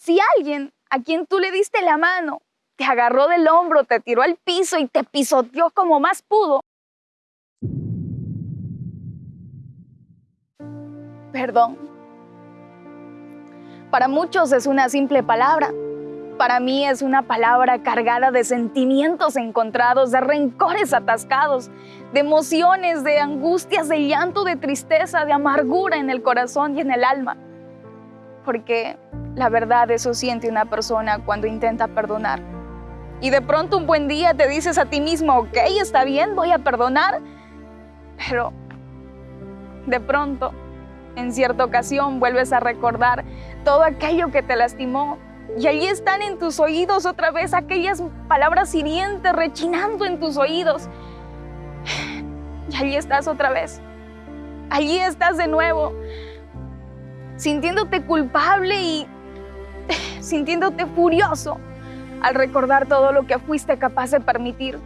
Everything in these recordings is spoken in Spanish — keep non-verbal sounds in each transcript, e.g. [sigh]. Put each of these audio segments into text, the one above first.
Si alguien a quien tú le diste la mano te agarró del hombro, te tiró al piso y te pisoteó como más pudo, perdón. Para muchos es una simple palabra. Para mí es una palabra cargada de sentimientos encontrados, de rencores atascados, de emociones, de angustias, de llanto, de tristeza, de amargura en el corazón y en el alma. Porque la verdad eso siente una persona cuando intenta perdonar. Y de pronto un buen día te dices a ti mismo, ok, está bien, voy a perdonar. Pero de pronto en cierta ocasión vuelves a recordar todo aquello que te lastimó y allí están en tus oídos otra vez aquellas palabras hirientes rechinando en tus oídos. Y allí estás otra vez. Allí estás de nuevo, sintiéndote culpable y [sighs] sintiéndote furioso al recordar todo lo que fuiste capaz de permitir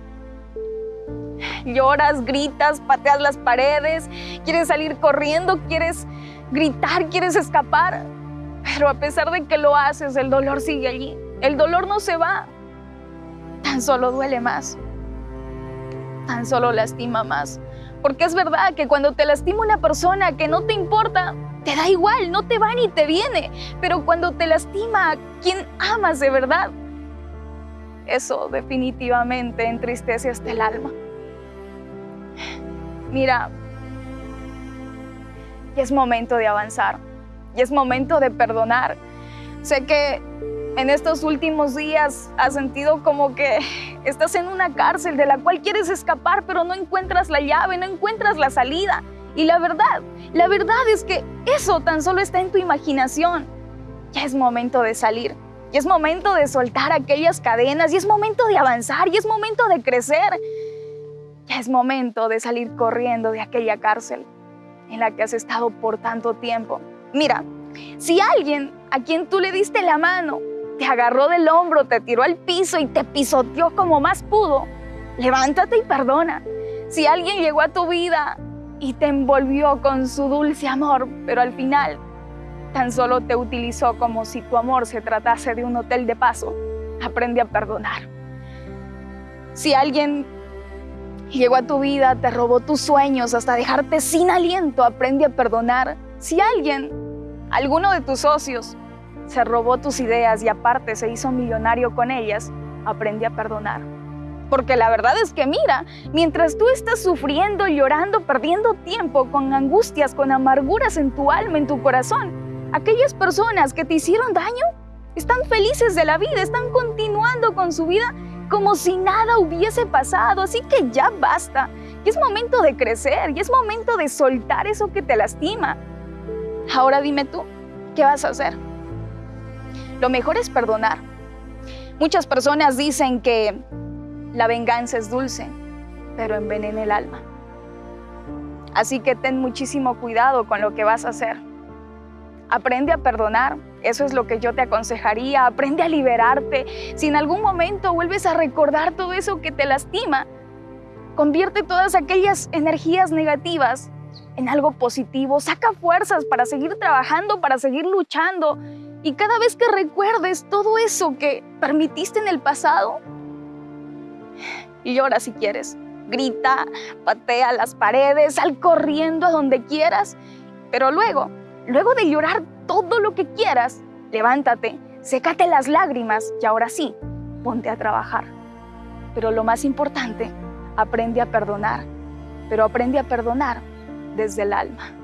lloras, gritas, pateas las paredes, quieres salir corriendo, quieres gritar, quieres escapar. Pero a pesar de que lo haces, el dolor sigue allí. El dolor no se va. Tan solo duele más. Tan solo lastima más. Porque es verdad que cuando te lastima una persona que no te importa, te da igual, no te va ni te viene. Pero cuando te lastima a quien amas de verdad, eso definitivamente entristece hasta el alma. Mira, y es momento de avanzar, y es momento de perdonar. Sé que en estos últimos días has sentido como que estás en una cárcel de la cual quieres escapar, pero no encuentras la llave, no encuentras la salida. Y la verdad, la verdad es que eso tan solo está en tu imaginación. Ya es momento de salir, y es momento de soltar aquellas cadenas, y es momento de avanzar, y es momento de crecer. Ya es momento de salir corriendo de aquella cárcel en la que has estado por tanto tiempo. Mira, si alguien a quien tú le diste la mano te agarró del hombro, te tiró al piso y te pisoteó como más pudo, levántate y perdona. Si alguien llegó a tu vida y te envolvió con su dulce amor, pero al final tan solo te utilizó como si tu amor se tratase de un hotel de paso, aprende a perdonar. Si alguien llegó a tu vida, te robó tus sueños hasta dejarte sin aliento, aprende a perdonar. Si alguien, alguno de tus socios, se robó tus ideas y aparte se hizo millonario con ellas, aprende a perdonar. Porque la verdad es que mira, mientras tú estás sufriendo, llorando, perdiendo tiempo con angustias, con amarguras en tu alma, en tu corazón, aquellas personas que te hicieron daño están felices de la vida, están continuando con su vida como si nada hubiese pasado, así que ya basta. Y es momento de crecer, y es momento de soltar eso que te lastima. Ahora dime tú, ¿qué vas a hacer? Lo mejor es perdonar. Muchas personas dicen que la venganza es dulce, pero envenena el alma. Así que ten muchísimo cuidado con lo que vas a hacer. Aprende a perdonar, eso es lo que yo te aconsejaría. Aprende a liberarte. Si en algún momento vuelves a recordar todo eso que te lastima, convierte todas aquellas energías negativas en algo positivo. Saca fuerzas para seguir trabajando, para seguir luchando. Y cada vez que recuerdes todo eso que permitiste en el pasado, llora si quieres. Grita, patea las paredes, sal corriendo a donde quieras. Pero luego, luego de llorar todo lo que quieras, levántate, sécate las lágrimas y ahora sí, ponte a trabajar. Pero lo más importante, aprende a perdonar, pero aprende a perdonar desde el alma.